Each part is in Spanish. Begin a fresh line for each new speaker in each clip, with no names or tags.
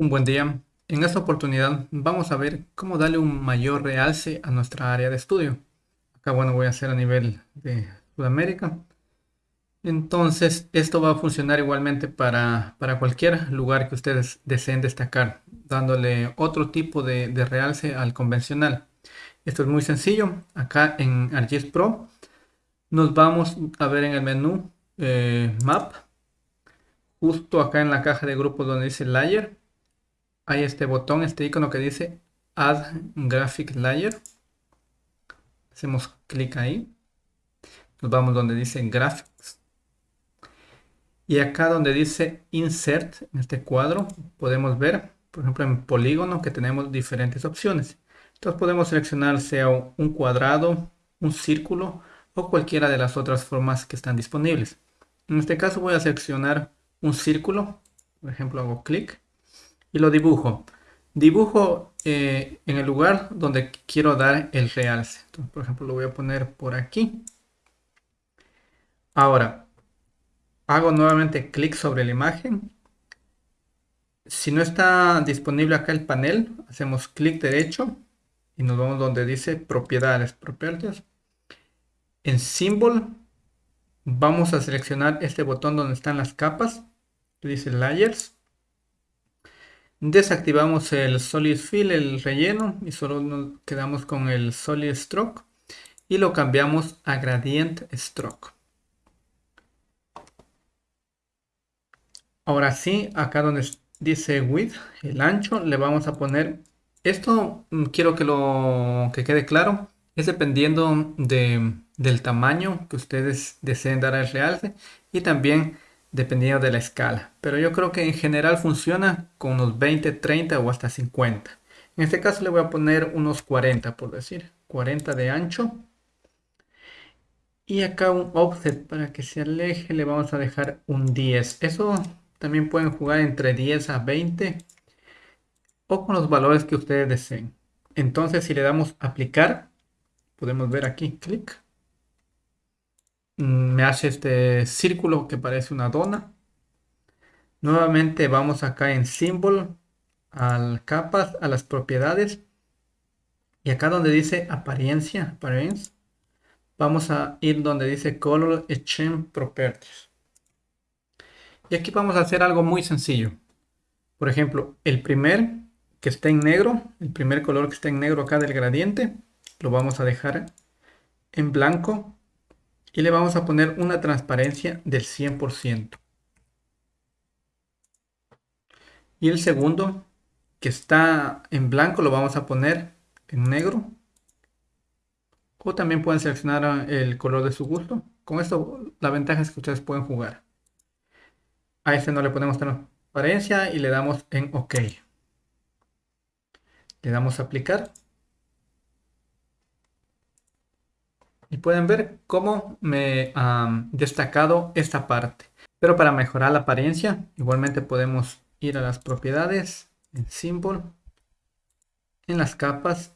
Un buen día. En esta oportunidad vamos a ver cómo darle un mayor realce a nuestra área de estudio. Acá, bueno, voy a hacer a nivel de Sudamérica. Entonces, esto va a funcionar igualmente para, cualquier lugar que ustedes deseen destacar, dándole otro tipo de, realce al convencional. Esto es muy sencillo. Acá en ArcGIS Pro nos vamos a ver en el menú eh, Map, justo acá en la caja de grupos donde dice Layer hay este botón, este icono que dice Add Graphic Layer. Hacemos clic ahí. Nos vamos donde dice Graphics. Y acá donde dice Insert, en este cuadro, podemos ver, por ejemplo, en polígono que tenemos diferentes opciones. Entonces podemos seleccionar sea un cuadrado, un círculo o cualquiera de las otras formas que están disponibles. En este caso voy a seleccionar un círculo. Por ejemplo, hago clic y lo dibujo. Dibujo eh, en el lugar donde quiero dar el realce. por ejemplo, lo voy a poner por aquí. Ahora, hago nuevamente clic sobre la imagen. Si no está disponible acá el panel, hacemos clic derecho y nos vamos donde dice propiedades, propiedades. En Symbol vamos a seleccionar este botón donde están las capas, dice Layers Desactivamos el Solid Fill, el relleno, y solo nos quedamos con el Solid Stroke. Y lo cambiamos a Gradient Stroke. Ahora sí, acá donde dice Width, el ancho, le vamos a poner... Esto mm, quiero que lo que quede claro. Es dependiendo del tamaño que ustedes deseen dar al realce. Y también dependiendo de la escala. Pero yo creo que en general funciona con unos 20, 30 o hasta 50. En este caso le voy a poner unos 40 por decir. 40 de ancho. Y acá un offset para que se aleje le vamos a dejar un 10. Eso también pueden jugar entre 10 a 20 o con los valores que ustedes deseen. Entonces si le damos aplicar, podemos ver aquí, clic me hace este círculo que parece una dona. Nuevamente vamos acá en Symbol, al capas, a las propiedades. Y acá donde dice apariencia, vamos a ir donde dice Color Exchange Properties. Y aquí vamos a hacer algo muy sencillo. Por ejemplo, el primer que está en negro, el primer color que está en negro acá del gradiente, lo vamos a dejar en blanco y le vamos a poner una transparencia del 100%. Y el segundo, que está en blanco, lo vamos a poner en negro. O también pueden seleccionar el color de su gusto. Con esto la ventaja es que ustedes pueden jugar. A este no le ponemos transparencia y le damos en OK. Le damos a aplicar. Y pueden ver cómo me ha destacado esta parte. Pero para mejorar la apariencia, igualmente podemos ir a las propiedades, en Symbol, en las capas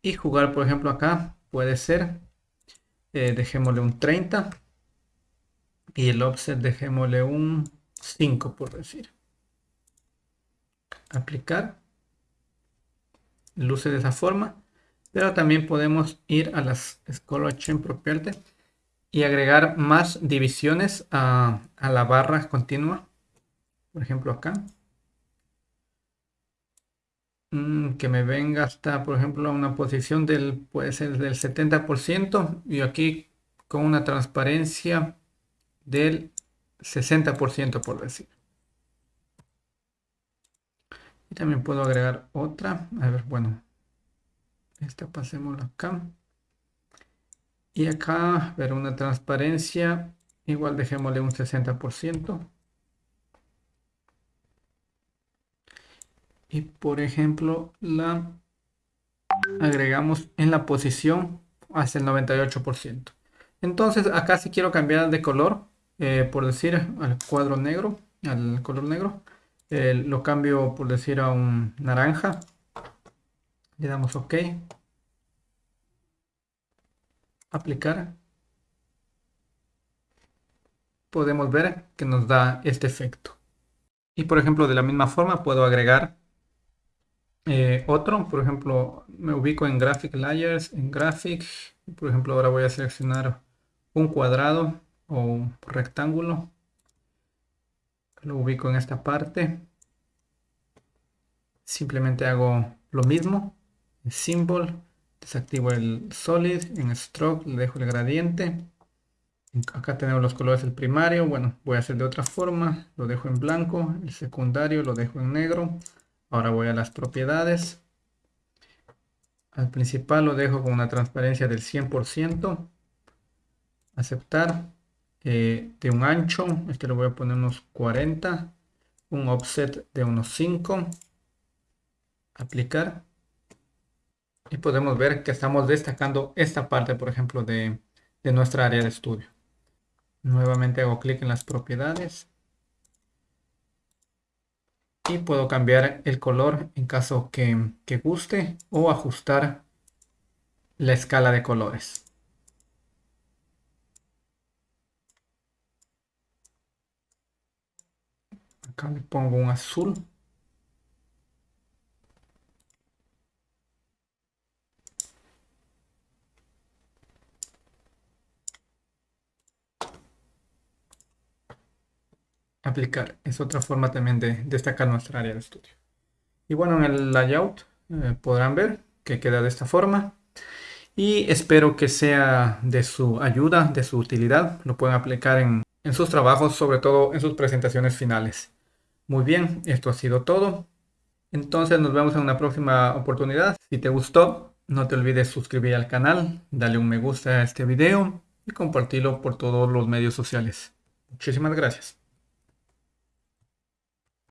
y jugar, por ejemplo, acá puede ser, eh, dejémosle un 30 y el offset dejémosle un 5 por decir. Aplicar, luce de esa forma pero también podemos ir a las Scholar Chain Property y agregar más divisiones a, la barra continua. Por ejemplo acá. Mm, que me venga hasta, por ejemplo, una posición del, puede ser del 70% y aquí con una transparencia del 60% por decir. Y también puedo agregar otra. A ver, bueno, esta pasémosla acá. Y acá, ver una transparencia, igual dejémosle un 60%. Y por ejemplo, la agregamos en la posición hasta el 98%. Entonces acá si quiero cambiar de color, eh, por decir al cuadro negro, al color negro, eh, lo cambio por decir a un naranja le damos OK. Aplicar. Podemos ver que nos da este efecto. Y por ejemplo, de la misma forma puedo agregar eh, otro. Por ejemplo, me ubico en Graphic Layers, en Graphic. Por ejemplo, ahora voy a seleccionar un cuadrado o un rectángulo. Lo ubico en esta parte. Simplemente hago lo mismo. Symbol, desactivo el Solid. En Stroke le dejo el gradiente. Acá tenemos los colores del primario. Bueno, voy a hacer de otra forma. Lo dejo en blanco. El secundario lo dejo en negro. Ahora voy a las propiedades. Al principal lo dejo con una transparencia del 100%. Aceptar. Eh, de un ancho. Este lo voy a poner unos 40. Un offset de unos 5. Aplicar. Y podemos ver que estamos destacando esta parte, por ejemplo, de, de nuestra área de estudio. Nuevamente hago clic en las propiedades. Y puedo cambiar el color en caso que, que guste o ajustar la escala de colores. Acá le pongo un azul. Aplicar. Es otra forma también de destacar nuestra área de estudio. Y bueno, en el layout eh, podrán ver que queda de esta forma. Y espero que sea de su ayuda, de su utilidad. Lo pueden aplicar en, en sus trabajos, sobre todo en sus presentaciones finales. Muy bien, esto ha sido todo. Entonces nos vemos en una próxima oportunidad. Si te gustó, no te olvides suscribir al canal, darle un me gusta a este video y compartirlo por todos los medios sociales. Muchísimas gracias.